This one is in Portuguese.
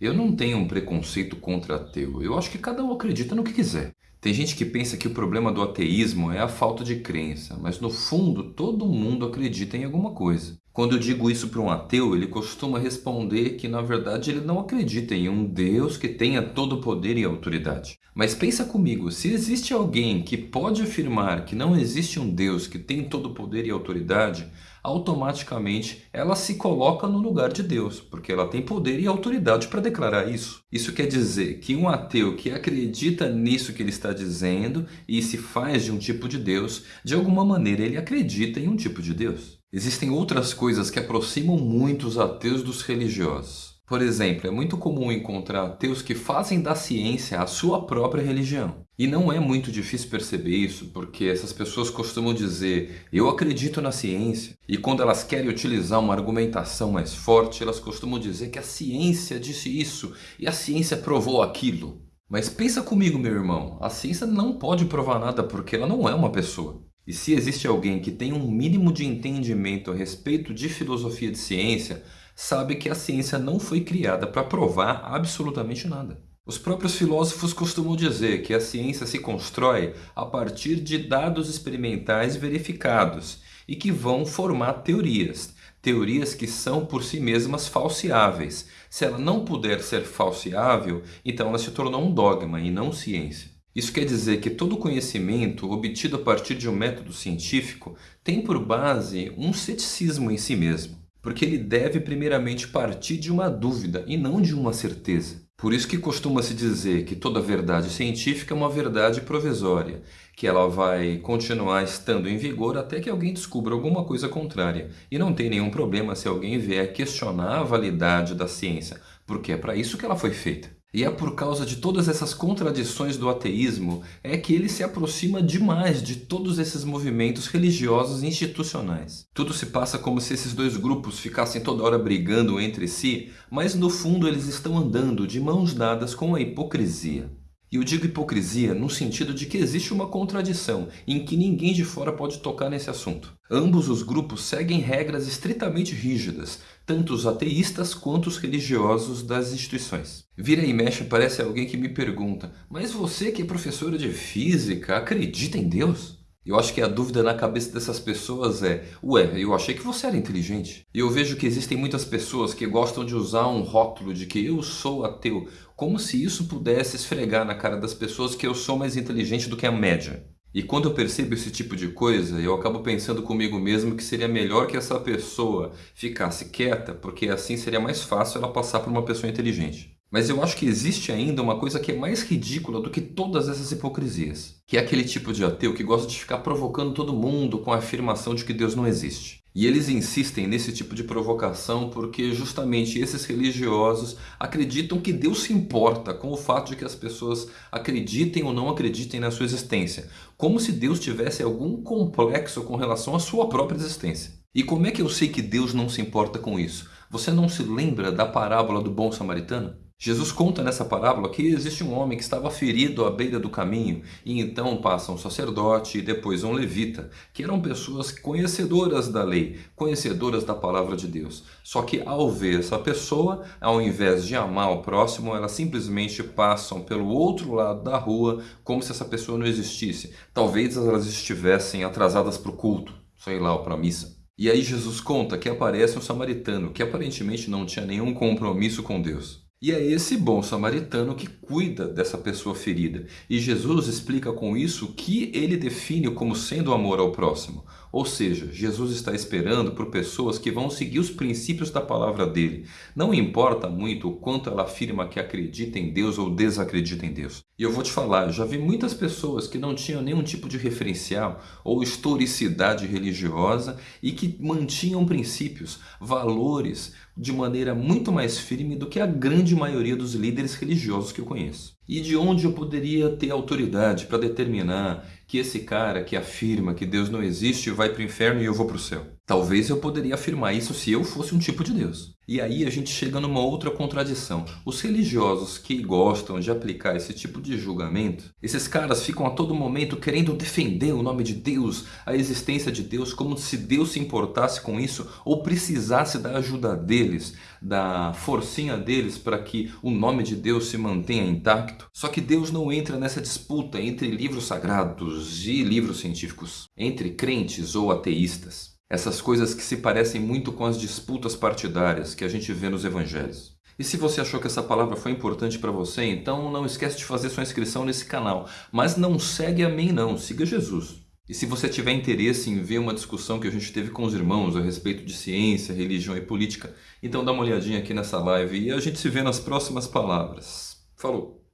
Eu não tenho um preconceito contra ateu. Eu acho que cada um acredita no que quiser. Tem gente que pensa que o problema do ateísmo é a falta de crença, mas no fundo todo mundo acredita em alguma coisa. Quando eu digo isso para um ateu, ele costuma responder que na verdade ele não acredita em um Deus que tenha todo o poder e autoridade. Mas pensa comigo, se existe alguém que pode afirmar que não existe um Deus que tem todo o poder e autoridade, automaticamente ela se coloca no lugar de Deus, porque ela tem poder e autoridade para declarar isso. Isso quer dizer que um ateu que acredita nisso que ele está dizendo e se faz de um tipo de Deus, de alguma maneira ele acredita em um tipo de Deus. Existem outras coisas que aproximam muito os ateus dos religiosos. Por exemplo, é muito comum encontrar ateus que fazem da ciência a sua própria religião. E não é muito difícil perceber isso, porque essas pessoas costumam dizer eu acredito na ciência. E quando elas querem utilizar uma argumentação mais forte, elas costumam dizer que a ciência disse isso e a ciência provou aquilo. Mas pensa comigo, meu irmão, a ciência não pode provar nada porque ela não é uma pessoa. E se existe alguém que tem um mínimo de entendimento a respeito de filosofia de ciência, sabe que a ciência não foi criada para provar absolutamente nada. Os próprios filósofos costumam dizer que a ciência se constrói a partir de dados experimentais verificados e que vão formar teorias. Teorias que são por si mesmas falseáveis. Se ela não puder ser falseável, então ela se tornou um dogma e não ciência. Isso quer dizer que todo conhecimento obtido a partir de um método científico tem por base um ceticismo em si mesmo porque ele deve primeiramente partir de uma dúvida e não de uma certeza. Por isso que costuma-se dizer que toda verdade científica é uma verdade provisória, que ela vai continuar estando em vigor até que alguém descubra alguma coisa contrária. E não tem nenhum problema se alguém vier questionar a validade da ciência, porque é para isso que ela foi feita. E é por causa de todas essas contradições do ateísmo é que ele se aproxima demais de todos esses movimentos religiosos e institucionais. Tudo se passa como se esses dois grupos ficassem toda hora brigando entre si, mas no fundo eles estão andando de mãos dadas com a hipocrisia. E eu digo hipocrisia no sentido de que existe uma contradição em que ninguém de fora pode tocar nesse assunto. Ambos os grupos seguem regras estritamente rígidas, tanto os ateístas quanto os religiosos das instituições. Vira e mexe parece alguém que me pergunta, mas você que é professora de física acredita em Deus? Eu acho que a dúvida na cabeça dessas pessoas é Ué, eu achei que você era inteligente. E eu vejo que existem muitas pessoas que gostam de usar um rótulo de que eu sou ateu, como se isso pudesse esfregar na cara das pessoas que eu sou mais inteligente do que a média. E quando eu percebo esse tipo de coisa, eu acabo pensando comigo mesmo que seria melhor que essa pessoa ficasse quieta, porque assim seria mais fácil ela passar por uma pessoa inteligente. Mas eu acho que existe ainda uma coisa que é mais ridícula do que todas essas hipocrisias. Que é aquele tipo de ateu que gosta de ficar provocando todo mundo com a afirmação de que Deus não existe. E eles insistem nesse tipo de provocação porque justamente esses religiosos acreditam que Deus se importa com o fato de que as pessoas acreditem ou não acreditem na sua existência. Como se Deus tivesse algum complexo com relação à sua própria existência. E como é que eu sei que Deus não se importa com isso? Você não se lembra da parábola do bom samaritano? Jesus conta nessa parábola que existe um homem que estava ferido à beira do caminho e então passa um sacerdote e depois um levita, que eram pessoas conhecedoras da lei, conhecedoras da palavra de Deus. Só que ao ver essa pessoa, ao invés de amar o próximo, elas simplesmente passam pelo outro lado da rua como se essa pessoa não existisse. Talvez elas estivessem atrasadas para o culto, sei lá, ou para a missa. E aí Jesus conta que aparece um samaritano que aparentemente não tinha nenhum compromisso com Deus. E é esse bom samaritano que cuida dessa pessoa ferida. E Jesus explica com isso o que ele define como sendo o amor ao próximo. Ou seja, Jesus está esperando por pessoas que vão seguir os princípios da palavra dele. Não importa muito o quanto ela afirma que acredita em Deus ou desacredita em Deus. E eu vou te falar, já vi muitas pessoas que não tinham nenhum tipo de referencial ou historicidade religiosa e que mantinham princípios, valores de maneira muito mais firme do que a grande maioria dos líderes religiosos que eu conheço. E de onde eu poderia ter autoridade para determinar que esse cara que afirma que Deus não existe vai para o inferno e eu vou para o céu? Talvez eu poderia afirmar isso se eu fosse um tipo de Deus. E aí a gente chega numa outra contradição. Os religiosos que gostam de aplicar esse tipo de julgamento, esses caras ficam a todo momento querendo defender o nome de Deus, a existência de Deus, como se Deus se importasse com isso ou precisasse da ajuda deles, da forcinha deles para que o nome de Deus se mantenha intacto. Só que Deus não entra nessa disputa entre livros sagrados e livros científicos, entre crentes ou ateístas. Essas coisas que se parecem muito com as disputas partidárias que a gente vê nos evangelhos. E se você achou que essa palavra foi importante para você, então não esquece de fazer sua inscrição nesse canal. Mas não segue a mim não, siga Jesus. E se você tiver interesse em ver uma discussão que a gente teve com os irmãos a respeito de ciência, religião e política, então dá uma olhadinha aqui nessa live e a gente se vê nas próximas palavras. Falou!